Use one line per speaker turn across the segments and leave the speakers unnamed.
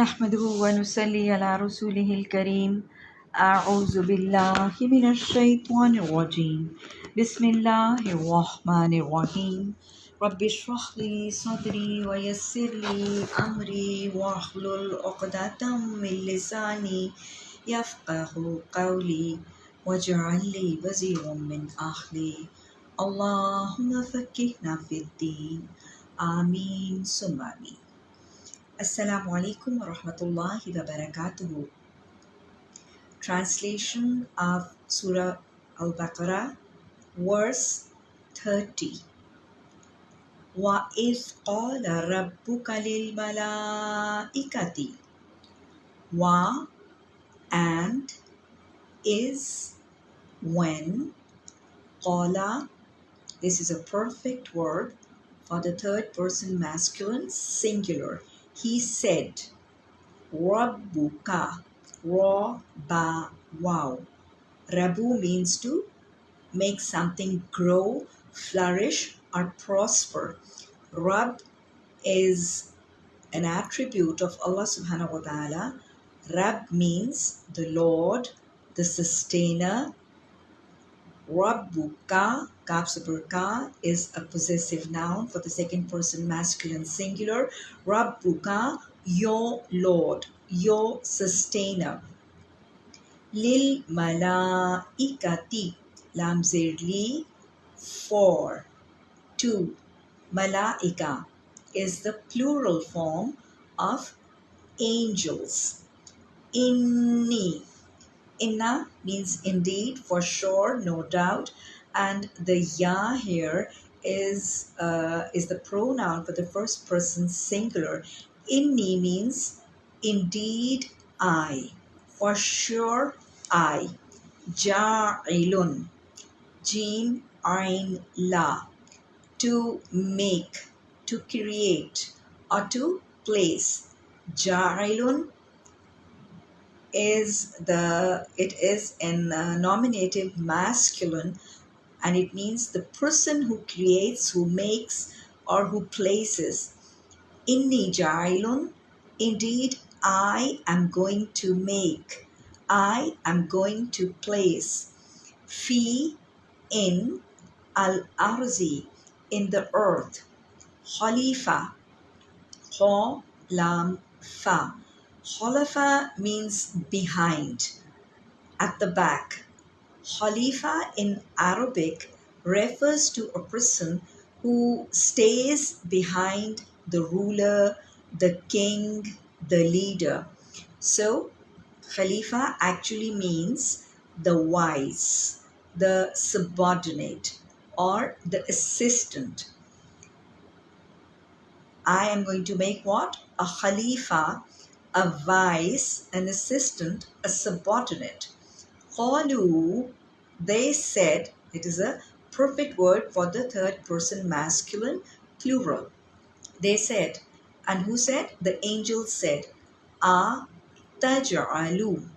نحمده ونصلي على رسوله الكريم. أعوذ بالله من الشيطان الرجيم. بسم الله الرحمن الرحيم. رب اشرح لي صدري ويسر لي أمري واحلل عقدة من لساني يفقه قولي واجعل لي وزيرا من أهلي. اللهم فكهنا في الدين. آمين. ثم آمين. Assalamu alaikum wa rahmatullahi wa barakatuhu. Translation of Surah Al Baqarah, verse 30. وَإِذْ قَالَ رَبُّكَ لِلْمَلَائِكَةِ Wa and is when qala this is a perfect word for the third person masculine singular he said, Rabbuka, Ra, Ba, Wow. Rabu means to make something grow, flourish, or prosper. Rab is an attribute of Allah subhanahu wa ta'ala. Rab means the Lord, the sustainer. Rabbuka, Kapsaburka, is a possessive noun for the second person masculine singular. Rabbuka, your Lord, your sustainer. Lil malaikati, lam zirli, for, two. Malaika is the plural form of angels. Inni, Inna means indeed, for sure, no doubt, and the ya here is uh, is the pronoun for the first person singular. Inni means indeed I, for sure I. Ja'ilun, jim ain la, to make, to create, or to place. Ja'ilun is the it is in uh, nominative masculine and it means the person who creates who makes or who places. Inni jailun indeed i am going to make. I am going to place. Fi in al arzi in the earth. Khalifa kha lam fa Khalifa means behind, at the back. Khalifa in Arabic refers to a person who stays behind the ruler, the king, the leader. So, Khalifa actually means the wise, the subordinate, or the assistant. I am going to make what? A Khalifa a vice, an assistant, a subordinate. Qalu, they said, it is a perfect word for the third person masculine plural. They said, and who said? The angel said, A taj'alu.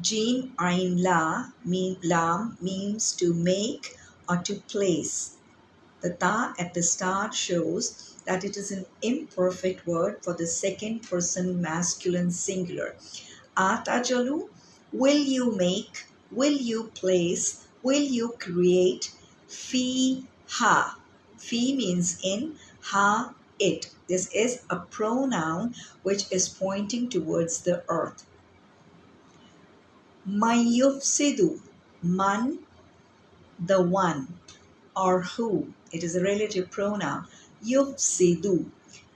Jim Ain La mean, Lam means to make or to place. The ta at the start shows that it is an imperfect word for the second person masculine singular. Atajalu, will you make, will you place, will you create, fi ha. Fi means in, ha it. This is a pronoun which is pointing towards the earth. Mayufsidu, man, the one, or who. It is a relative pronoun yufsidu.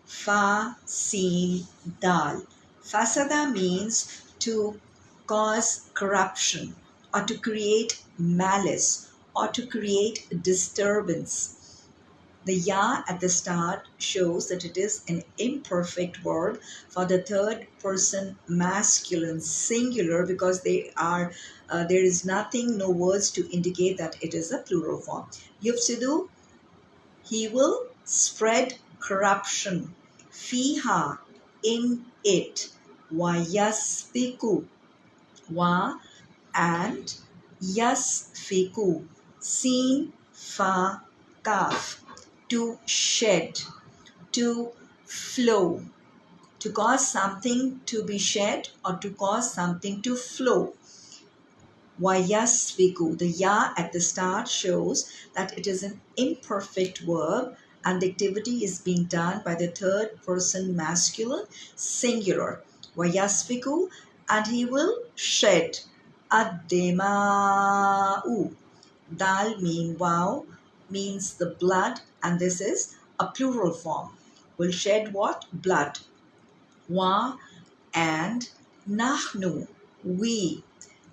Fa, sin, dal. Fasada means to cause corruption or to create malice or to create disturbance. The ya at the start shows that it is an imperfect word for the third person masculine singular because they are uh, there is nothing, no words to indicate that it is a plural form. Yufsidu, he will spread corruption. Fiha, in it. Wayasfiku. Wa and yasfiku. Sin, fa, kaf. To shed. To flow. to cause something to be shed or to cause something to flow. Vayasviku, the ya at the start shows that it is an imperfect verb and the activity is being done by the third person masculine singular. Vayasviku, and he will shed. Adema'u. Dal mean wow means the blood and this is a plural form. Will shed what? Blood. Wa and nahnu. We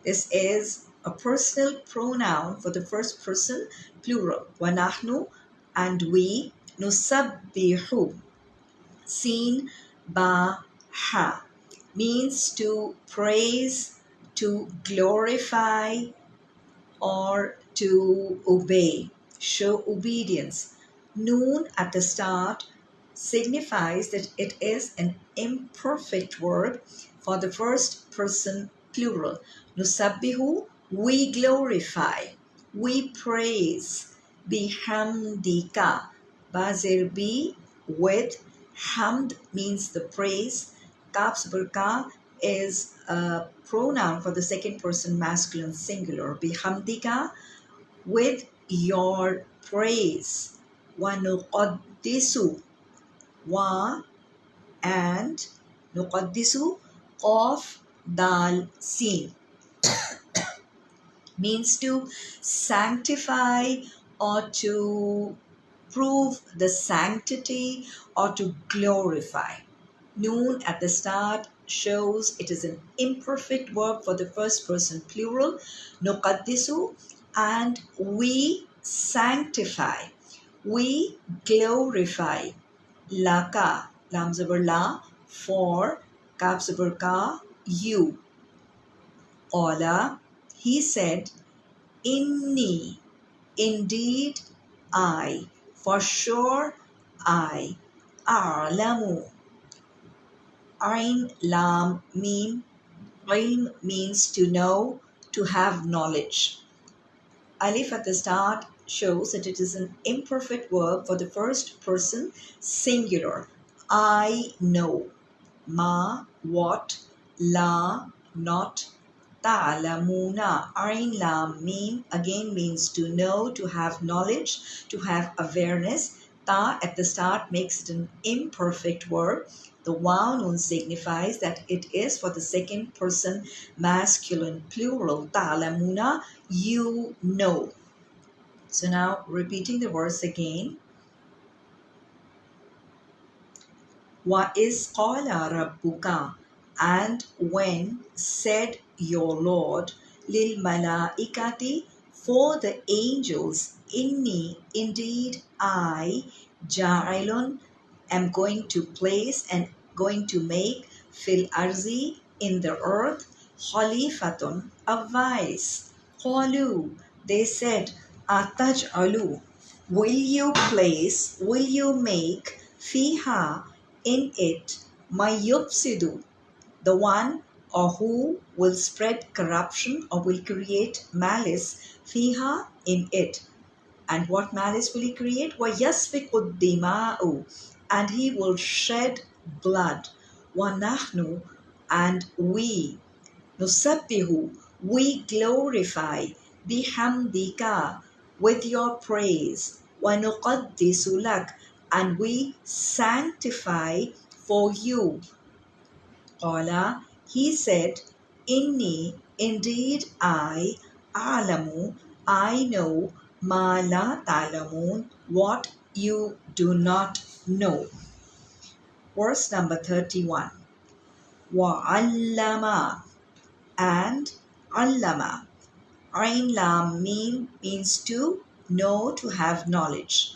this is a personal pronoun for the first person plural. Wanahnu and we nusabbihu. Seen ba ha means to praise, to glorify, or to obey, show obedience. Noon at the start signifies that it is an imperfect verb for the first person plural. Nusabbihu, we glorify, we praise. Bihamdika, Bazir bi with hamd means the praise. Kaf burka is a pronoun for the second person masculine singular. Bihamdika with your praise. Wanuqaddisu wa and nuqaddisu of dal sin means to sanctify or to prove the sanctity or to glorify. Noon at the start shows it is an imperfect verb for the first person plural. Nuqaddisu and we sanctify. We glorify. Laka, lam la, for, kaf ka, you. Ola, he said, Inni, indeed I, for sure I, A'lamu. Ain Lam Mim, ilm means to know, to have knowledge. Alif at the start shows that it is an imperfect verb for the first person singular. I know. Ma, what, la, not, ta'lamuna. Ain lam mim again means to know, to have knowledge, to have awareness. Ta at the start makes it an imperfect verb. The nun signifies that it is for the second person masculine plural. Ta'lamuna, you know. So now repeating the verse again. Wa is qala rabbuka and when said your Lord, lil malaikati, for the angels, inni, indeed I, ja'ilun, am going to place and going to make fil arzi in the earth, khalifatun, a vice. Qalu, they said, ataj alu, will you place, will you make fiha in it, my yufsidu, the one or who will spread corruption or will create malice fiha in it. And what malice will he create? وَيَسْفِكُ الدِّمَاءُ And he will shed blood. وَنَحْنُ And we. نُسَبِّهُ We glorify. بِحَمْدِكَ With your praise. وَنُقَدِّسُ لَكَ And we sanctify for you. قَالَ he said, Inni, indeed I, alamu, I know, ma la talamun, what you do not know. Verse number 31. Wa'allama and allama. Ain lam mean means to know, to have knowledge.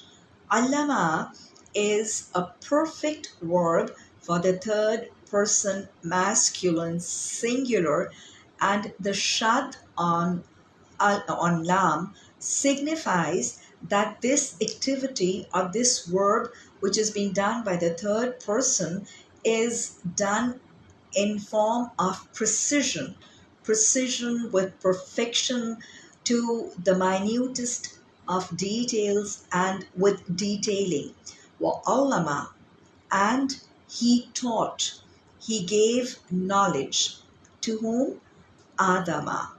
Allama is a perfect verb for the third person masculine singular and the shad on uh, on lam signifies that this activity or this verb which is being done by the third person is done in form of precision. Precision with perfection to the minutest of details and with detailing. Wa and he taught he gave knowledge. To whom? Adama.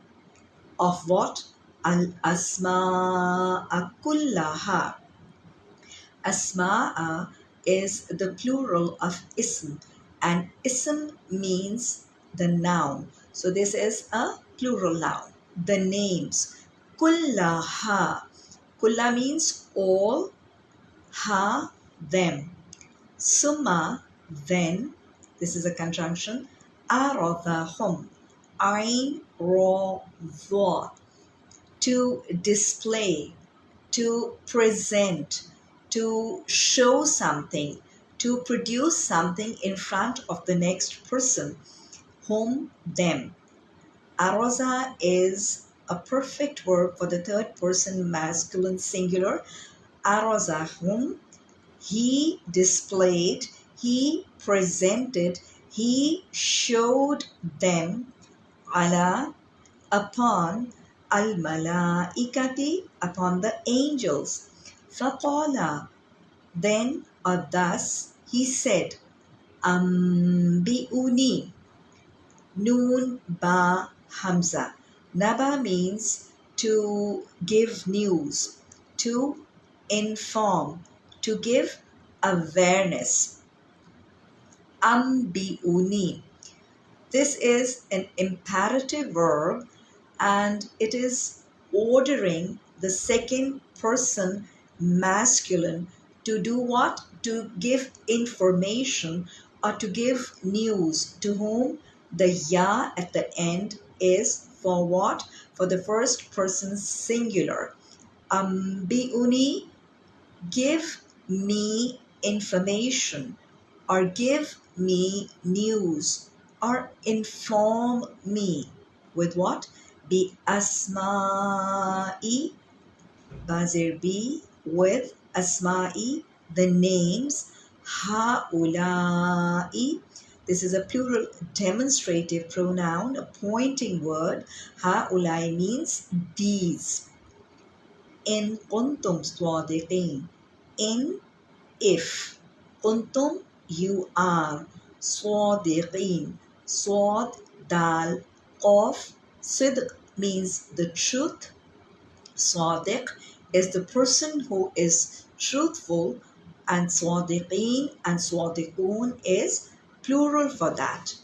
Of what? Al asma'a kullaha. Asma'a is the plural of ism. And ism means the noun. So this is a plural noun. The names. Kullaha. Kulla means all ha them. Summa then this is a conjunction. Ra dha to display. To present. To show something. To produce something in front of the next person. Whom them. Araza is a perfect verb for the third person masculine singular. Arazahum he displayed he presented he showed them ala upon al malaikati upon the angels. Faqala then or thus he said ambiuni noon ba hamza. Naba means to give news to inform to give awareness ambiuni this is an imperative verb and it is ordering the second person masculine to do what? To give information or to give news to whom the ya at the end is for what? For the first person singular. Um, biuni, give me information or give me news or inform me with what? Bi asma'i, bazir bi with asma'i, the names ha'ula'i. This is a plural demonstrative pronoun, a pointing word. Ha'ulai means these. In kuntum swadiqin. In if. Kuntum you are. Swadiqin. Swad dal qaf. Sidq means the truth. Sadiq is the person who is truthful and swadiqeen and swadiqoon is plural for that.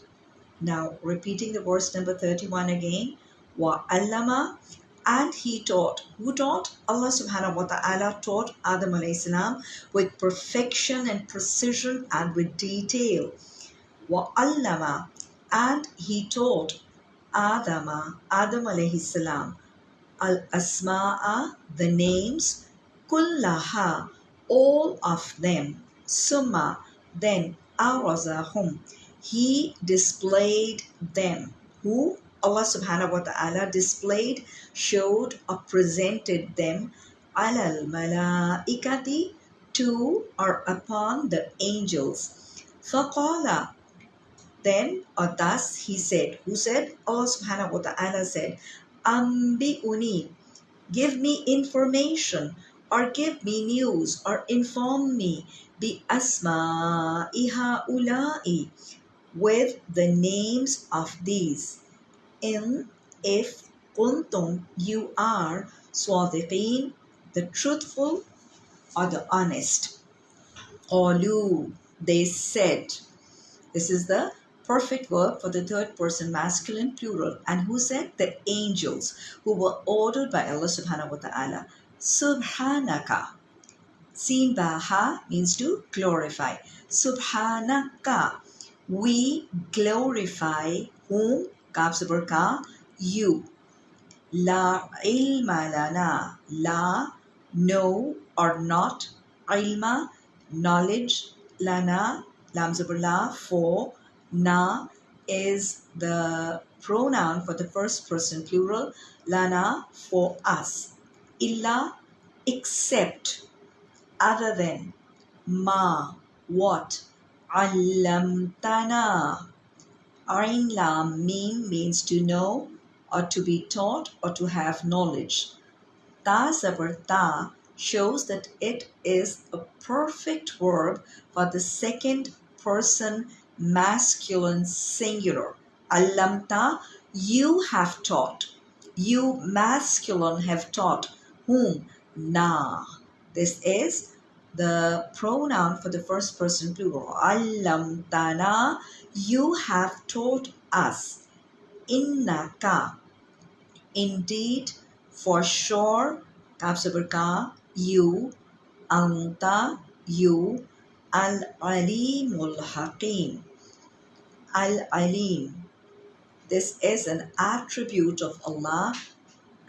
Now repeating the verse number 31 again. Wa allama and he taught. Who taught? Allah subhanahu wa ta'ala taught Adam alayhi salam with perfection and precision and with detail. Wa allama and he taught Adama, Adam alayhi salam, al asma'a, the names, kullaha, all of them, summa, then arazahum, he displayed them. Who? Allah subhanahu wa ta'ala displayed, showed, or presented them alal malaikati to or upon the angels. Faqala then or thus he said, who said? Allah subhanahu wa ta'ala said, Ambi'uni, give me information or give me news or inform me bi asma'iha ulai with the names of these. In if kuntum you are swadiqeen, the truthful or the honest. Qalu, they said. This is the perfect verb for the third person masculine plural. And who said? The angels who were ordered by Allah subhanahu wa ta'ala. Subhanaka. Seen baha means to glorify. Subhanaka. We glorify whom kaf ka you la ilma lana la no or not ilma knowledge lana lam la for Na is the pronoun for the first person plural. Lana for us. Illa except other than. Ma what. Allamtana. Ain lam mean means to know or to be taught or to have knowledge. Ta zabar ta shows that it is a perfect verb for the second person masculine singular. Allamta, you have taught. You masculine have taught. Whom? Na. This is the pronoun for the first person plural. Allamtana, you have taught us. Innaka, indeed, for sure, kaf you, anta, you, al-alimul hakim. Al-alim. This is an attribute of Allah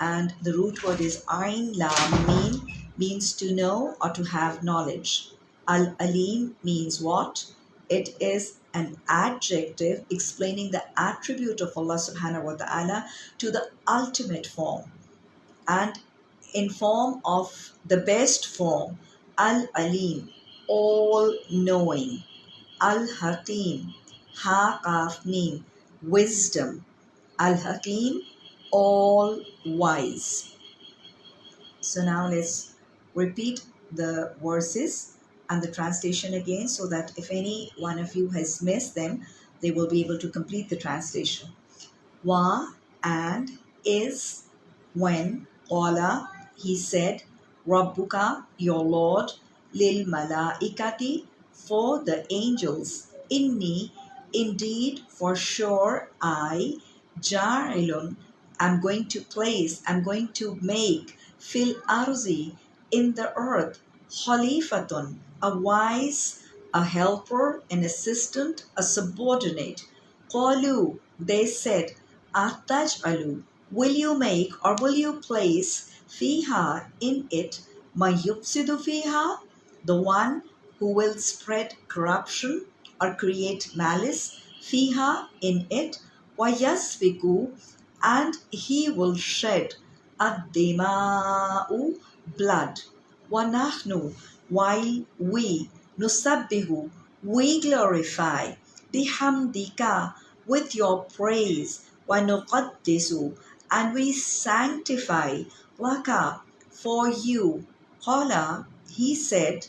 and the root word is Ain Lam mean means to know or to have knowledge. Al Alim means what? It is an adjective explaining the attribute of Allah subhanahu wa ta'ala to the ultimate form and in form of the best form Al Alim, all knowing, Al Hakim, Ha wisdom, Al Hakim, all wise. So now let's repeat the verses and the translation again so that if any one of you has missed them, they will be able to complete the translation. Wa and is when Qala he said Rabbuka your Lord lil malaikati for the angels inni indeed for sure I ja'ilun I'm going to place, I'm going to make fil arzi in the earth. Khalifatun, a wise, a helper, an assistant, a subordinate. Qalu, they said, Ataj alu, will you make or will you place fiha in it? Mayupsidu fiha, the one who will spread corruption or create malice fiha in it, wayasfiku and he will shed ad-dima'u blood. wanahnu while we. nusabbihu we glorify. bihamdika with your praise. nuqaddisu and we sanctify. laka for you. qala he said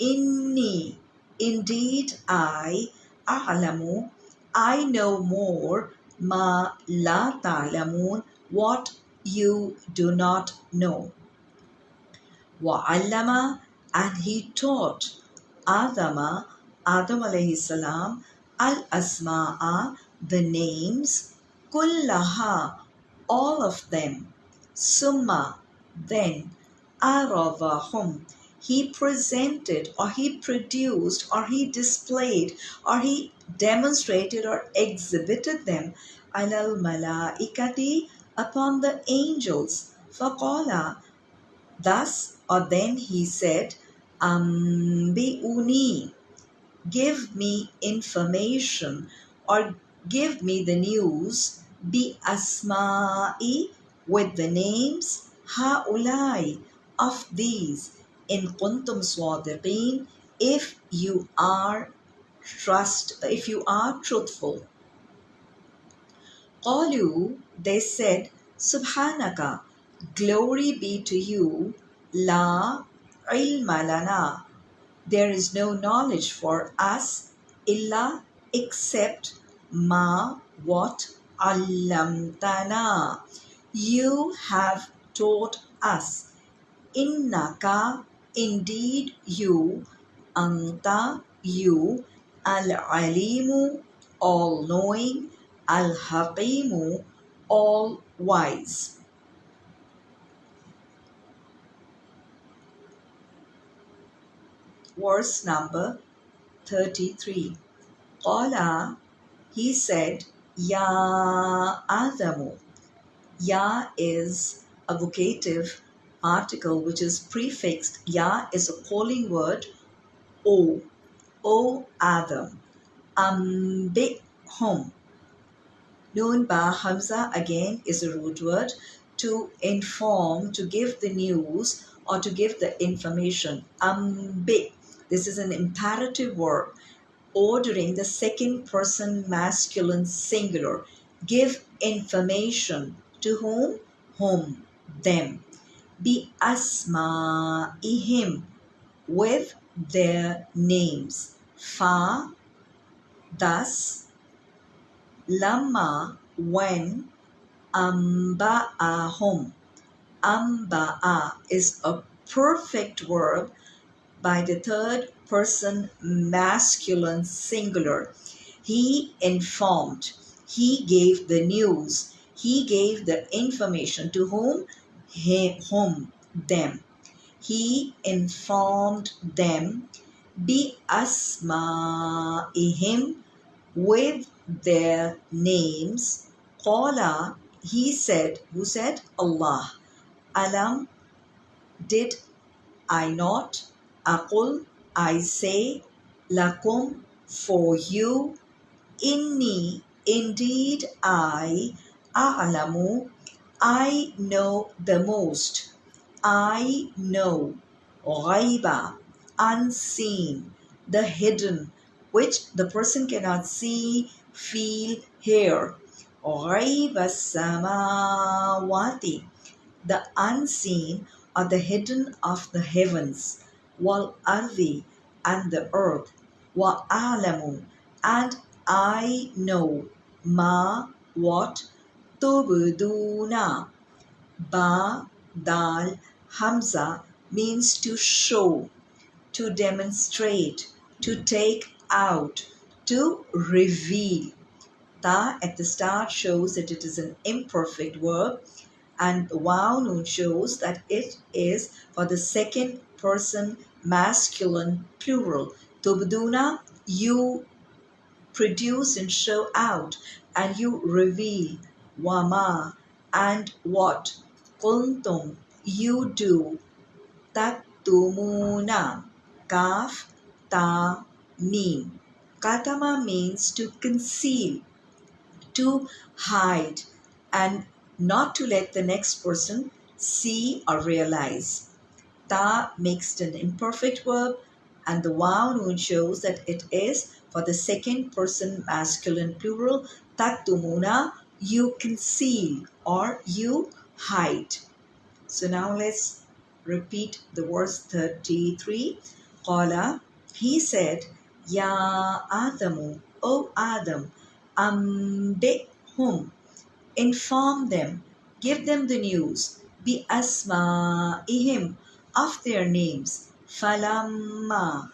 inni indeed i a'lamu i know more. ma la ta'lamun what you do not know. Wa'allama and he taught Adama, Adam alayhi salam, al asma'a, the names, kullaha, all of them, summa, then, aravahum, he presented or he produced or he displayed or he demonstrated or exhibited them alal malaikati upon the angels. Faqala thus or then he said ambiuni give me information or give me the news. Bi asma'i with the names haulai of these. In kuntum swadiqeen if you are trust if you are truthful. Qalu they said subhanaka glory be to you la ilma lana. There is no knowledge for us illa except ma what allamtana. You have taught us. Innaka Indeed, you, Anta, you, Al Alimu, all knowing, Al Hakimu, all wise. Verse number 33. Qala, he said, Ya Adamu. Ya is a vocative article which is prefixed ya is a calling word o o adam home. Noon ba hamza again is a root word to inform to give the news or to give the information ambi this is an imperative verb ordering the second person masculine singular. Give information. To whom? Whom them. Bi asma'ihim with their names. Fa Thus, Lama when amba'ahum. Amba'a is a perfect verb by the third person masculine singular. He informed, he gave the news, he gave the information to whom? He, whom? Them. He informed them bi asma'ihim with their names. Qala, he said, who said? Allah. Alam, did I not? Aqul, I say, lakum, for you. Inni, indeed I, a'lamu, I know the most. I know. Ghaiba, unseen, the hidden, which the person cannot see, feel, hear. Ghaiba samawati, the unseen or the hidden of the heavens. Ardi, and the earth. Wa alamu, and I know. Ma, what? Tubduna. Ba, dal, hamza means to show to demonstrate, to take out, to reveal. Ta at the start shows that it is an imperfect verb and wow noon shows that it is for the second person masculine plural. Tubduna, you produce and show out and you reveal. Wama, and what? Kuntum, you do. Tattumuna, Kaf, Ta, Mim. Katama means to conceal, to hide, and not to let the next person see or realize. Ta makes an imperfect verb, and the wow noon shows that it is for the second person masculine plural. Tattumuna, you conceal or you hide. So now let's repeat the verse 33. Qala, he said, Ya Adamu, O Adam, ambihum, inform them, give them the news, bi asma'ihim, of their names, falamma,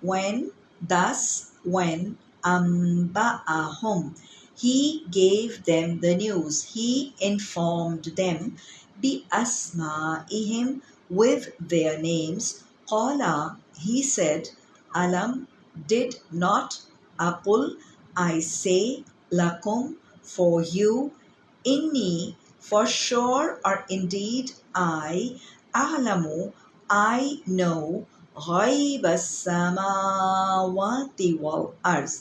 when, thus, when, amba'ahum, he gave them the news, he informed them, bi asma'ihim, with their names, Qala, he said, Alam, did not Aqul, I say, Lakum, for you, Inni, for sure or indeed I, Alamu, I know, غيب السماوات والأرض,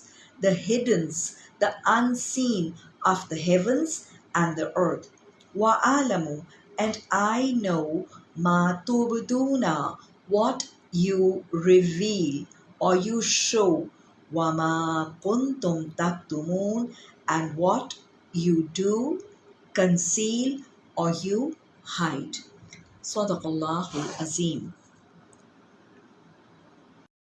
the hiddens, the unseen of the heavens and the earth. Wa alamu, and I know ma tubduna, what you reveal or you show wama kuntum taktumun and what you do conceal or you hide. صدق الله العظيم.